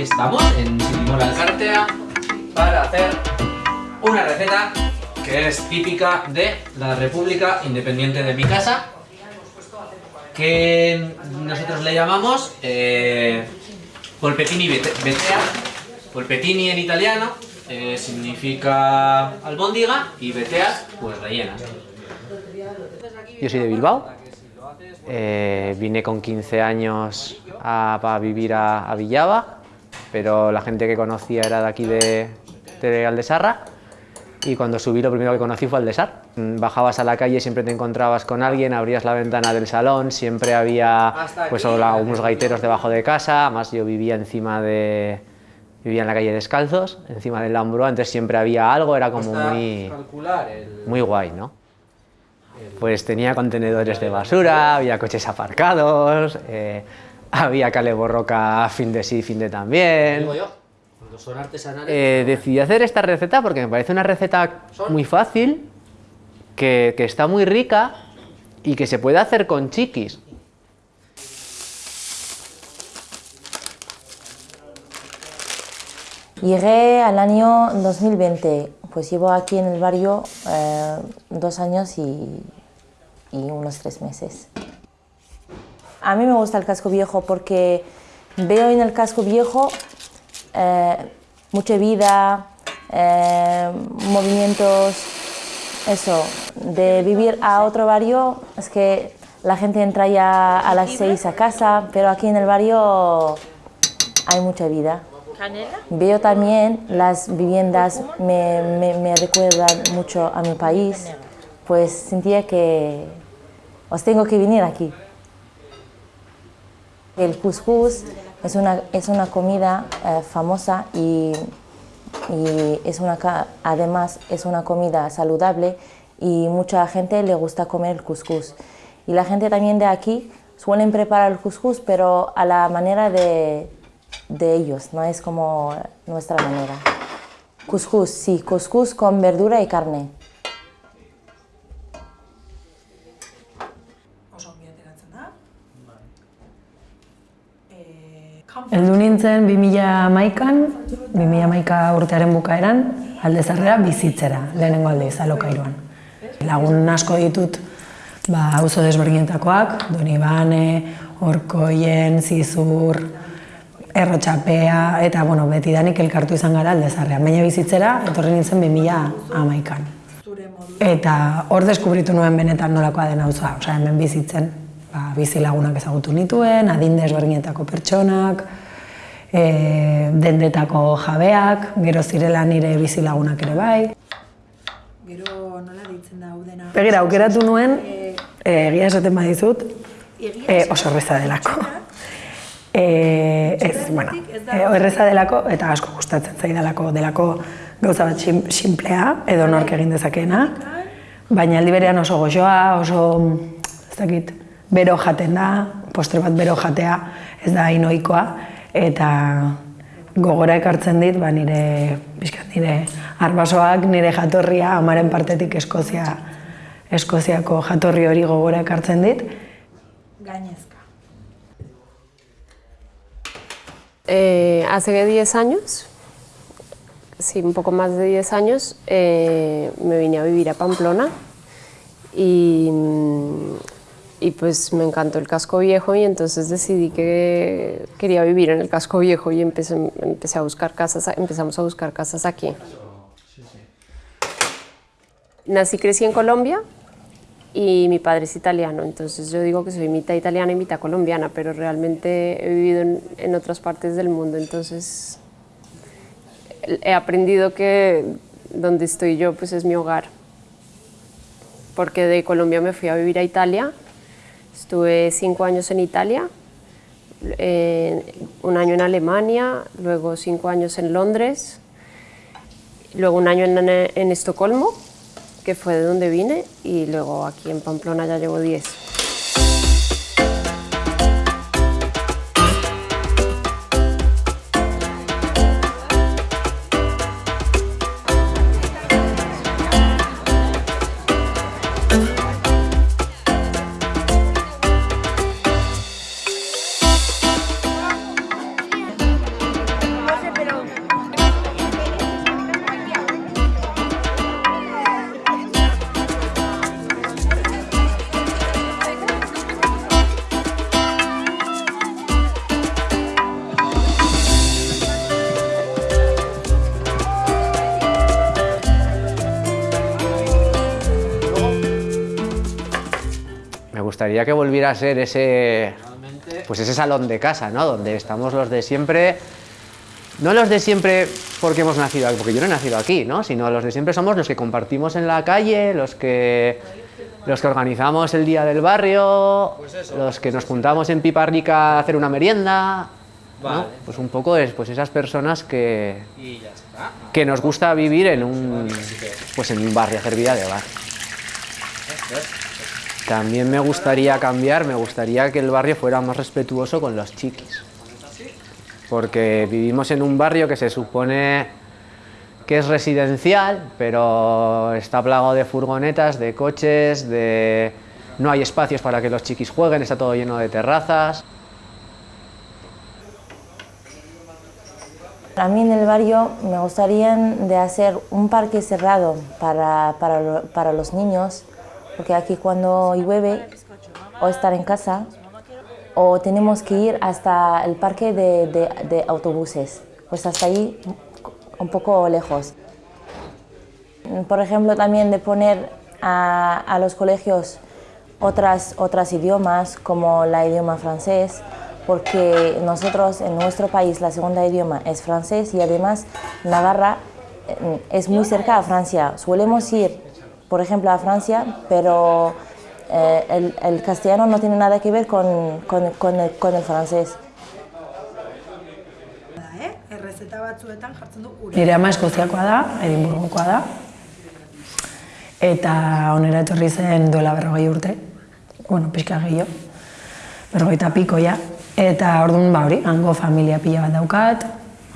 Estamos en Sirimola Alcartea para hacer una receta que es típica de la República Independiente de mi casa que nosotros le llamamos eh, polpettini betea. Polpettini en italiano eh, significa albóndiga y beteas pues rellenas yo soy de Bilbao. Eh, vine con 15 años a, vivir a, a Villava pero la gente que conocía era de aquí de, de Aldesarra y cuando subí lo primero que conocí fue Aldesar. Bajabas a la calle, siempre te encontrabas con alguien, abrías la ventana del salón, siempre había pues unos gaiteros debajo de casa, además yo vivía encima de... vivía en la calle Descalzos, encima del Lambro, entonces siempre había algo, era como muy, muy guay, ¿no? Pues tenía contenedores de basura, había coches aparcados, eh, había cale borroca fin de sí, fin de también. son artesanales. Eh, decidí hacer esta receta porque me parece una receta muy fácil, que, que está muy rica y que se puede hacer con chiquis. Llegué al año 2020, pues llevo aquí en el barrio eh, dos años y, y unos tres meses. A mí me gusta el casco viejo porque veo en el casco viejo eh, mucha vida, eh, movimientos, eso, de vivir a otro barrio, es que la gente entra ya a las seis a casa, pero aquí en el barrio hay mucha vida. Veo también las viviendas, me, me, me recuerdan mucho a mi país, pues sentía que os tengo que venir aquí. El couscous es una, es una comida eh, famosa y, y es una, además es una comida saludable y mucha gente le gusta comer el couscous. Y la gente también de aquí suelen preparar el couscous, pero a la manera de, de ellos, no es como nuestra manera. Couscous, sí, couscous con verdura y carne. Nintzen 2011an, 2011 urtearen bukaeran, aldezarrera bizitzera, lehenengo aldiz, alokairuan. Lagun asko ditut, ba, auzo desberdinetakoak, Donibane, Orkoien, Zizur, Errotxapea, eta bueno, beti danik elkartu izan gara aldezarrean. Baina bizitzera, etorri nintzen 2011an. Eta hor deskubritu nuen benetan nolakoa den auzoa, osea, hemen bizitzen ba, bizi lagunak ezagutu nituen, adinde ezberdinetako pertsonak, e, dendetako jabeak, gero zirela nire bizi lagunak ere bai. Gero nola ditzen da udena? Begira, aukeratu nuen, e, egia esaten badizut, e, oso erreza delako. E, ez, bueno, e, erreza delako eta asko gustatzen zaidalako delako gauza bat simplea edo nork egin dezakeena, baina aldi berean oso goxoa, oso, ez dakit, bero jaten da, postre bat bero jatea ez da inoikoa, eta gogora ekartzen dit, ba, nire, bizkat, nire arbasoak, nire jatorria, amaren partetik Eskozia, Eskoziako jatorri hori gogora ekartzen dit. Gainezka. Eh, hace 10 años, sí, un poco más de 10 años, eh, me vine a vivir a Pamplona y y pues me encantó el casco viejo y entonces decidí que quería vivir en el casco viejo y empecé, empecé a buscar casas, empezamos a buscar casas aquí. Nací, crecí en Colombia y mi padre es italiano, entonces yo digo que soy mitad italiana y mitad colombiana, pero realmente he vivido en, en otras partes del mundo, entonces he aprendido que donde estoy yo pues es mi hogar, porque de Colombia me fui a vivir a Italia Estuve cinco años en Italia, un año en Alemania, luego cinco años en Londres, luego un año en Estocolmo, que fue de donde vine, y luego aquí en Pamplona ya llevo diez. Gustaría que volviera a ser ese, pues ese salón de casa, ¿no? Donde estamos los de siempre, no los de siempre porque hemos nacido aquí, porque yo no he nacido aquí, ¿no? Sino los de siempre somos los que compartimos en la calle, los que, los que organizamos el día del barrio, los que nos juntamos en Piparrica a hacer una merienda, ¿no? Vale. Pues un poco es, pues esas personas que, Y ya está. que nos gusta vivir en un, pues en un barrio, hacer vida de bar. También me gustaría cambiar, me gustaría que el barrio fuera más respetuoso con los chiquis. Porque vivimos en un barrio que se supone que es residencial, pero está plagado de furgonetas, de coches, de... no hay espacios para que los chiquis jueguen, está todo lleno de terrazas. A mí en el barrio me gustaría de hacer un parque cerrado para, para, lo- para los niños, porque aquí cuando llueve o estar en casa o tenemos que ir hasta el parque de, de- de autobuses, pues hasta ahí un poco lejos. Por ejemplo, también de poner a, a los colegios otras, otras idiomas, como la idioma francés, porque nosotros en nuestro país la segunda idioma es francés y además Navarra eh, es muy cerca a Francia. Solemos ir, por ejemplo, a Francia, pero eh, el, el castellano no tiene nada que ver con, con- con el, con el francés. Da, eh? Errezeta batzuetan jartzen du ura. Nire ama eskoziakoa da, Edinburgokoa da, eta onera etorri zen duela berrogei urte, bueno, pixka gehiago, berrogeita piko ja, eta orduan ba hori, hango familia pila bat daukat,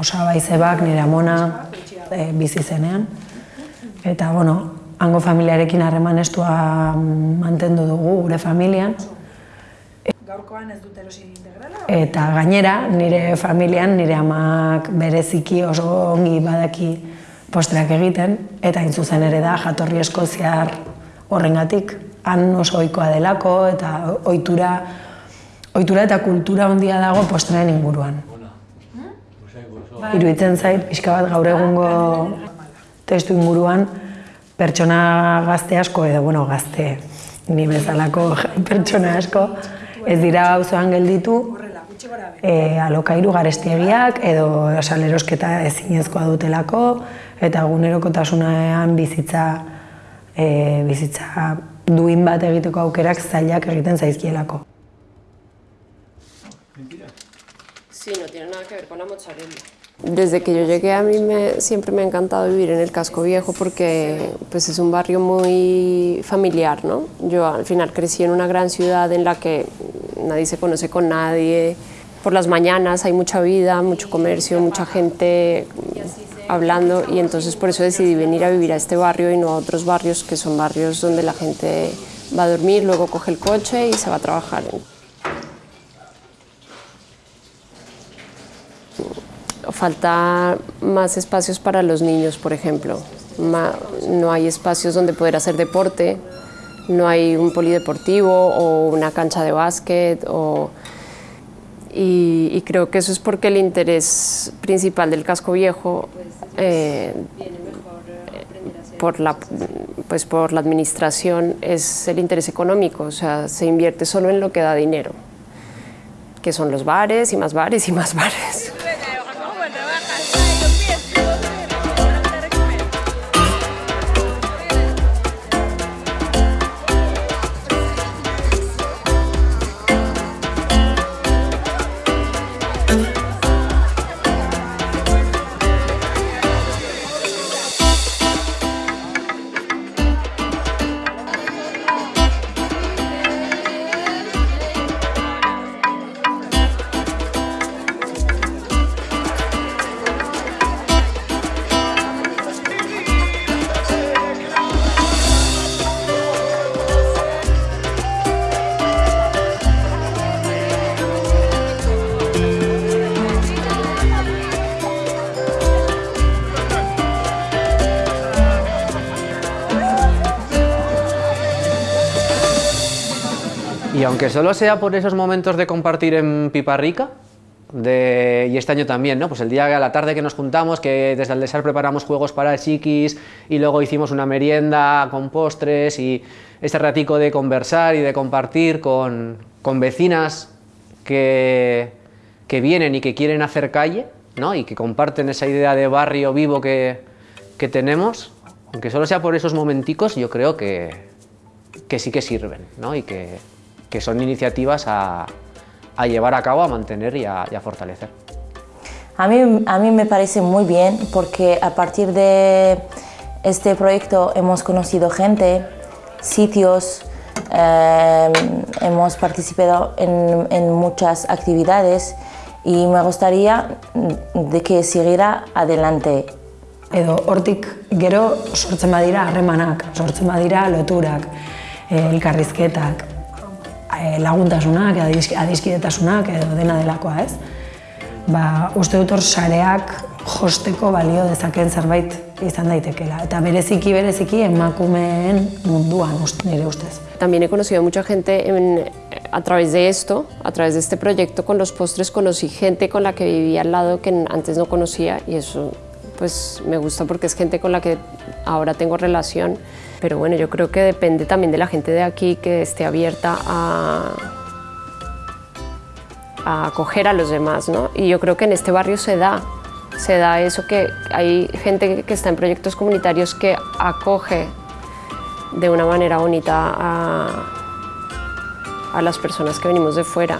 osaba izebak nire amona e, bizi zenean, eta bueno, hango familiarekin harreman estua mantendu dugu gure familian, Gaurkoan ez dut erosi integrala. Eta gainera, nire familian, nire amak bereziki oso ongi badaki postreak egiten, eta hain zuzen ere da jatorri eskoziar horrengatik, han oso ohikoa delako, eta ohitura, ohitura eta kultura handia dago postreen inguruan. Iruditzen zait, pixka bat gaur egungo testu inguruan, pertsona gazte asko, edo bueno, gazte, ni bezalako pertsona asko, ez dira auzoan gelditu, e, alokairu garestiegiak edo salerosketa ezinezkoa dutelako eta egunerokotasunean bizitza e, bizitza duin bat egiteko aukerak zailak egiten zaizkielako. Sí, no tiene nada que ver con la mozzarella. Desde que yo llegué a mí me, siempre me ha encantado vivir en el casco viejo porque pues es un barrio muy familiar, ¿no? Yo al final crecí en una gran ciudad en la que nadie se conoce con nadie. Por las mañanas hay mucha vida, mucho comercio, mucha gente hablando y entonces por eso decidí venir a vivir a este barrio y no a otros barrios que son barrios donde la gente va a dormir, luego coge el coche y se va a trabajar. Falta más espacios para los niños, por ejemplo. No hay espacios donde poder hacer deporte, no hay un polideportivo o una cancha de básquet. O, y, y creo que eso es porque el interés principal del casco viejo eh, por la, pues por la administración es el interés económico, o sea, se invierte solo en lo que da dinero, que son los bares y más bares y más bares. Y aunque solo sea por esos momentos de compartir en Piparrica, de, y este año también, ¿no? pues el día a la tarde que nos juntamos, que desde el Desar preparamos juegos para chiquis y luego hicimos una merienda con postres y este ratico de conversar y de compartir con, vecinas que, vienen y que quieren hacer calle ¿no? y que comparten esa idea de barrio vivo que, que tenemos, aunque solo sea por esos momenticos, yo creo que, que sí que sirven ¿no? y que, que son iniciativas a, a llevar a cabo, a mantener y a, y a fortalecer. A mí, a mí me parece muy bien porque a partir de este proyecto hemos conocido gente, sitios, eh, hemos participado en, en, muchas actividades y me gustaría de que siguiera adelante. Edo hortik gero sortzen badira harremanak, sortzen badira loturak, elkarrizketak, Eh, laguntasunak, adizkidetasunak edo dena delakoa, ez? Ba, uste dut hor sareak josteko balio dezaken zerbait izan daitekela. Eta bereziki, bereziki emakumeen munduan, nire ustez. También he conocido a mucha gente en, a través de esto, a través de este proyecto con los postres, conocí gente con la que vivía al lado que antes no conocía y eso pues me gusta porque es gente con la que ahora tengo relación pero bueno, yo creo que depende también de la gente de aquí que esté abierta a, acoger a los demás, ¿no? Y yo creo que en este barrio se da, se da eso que hay gente que está en proyectos comunitarios que acoge de una manera bonita a, a las personas que venimos de fuera.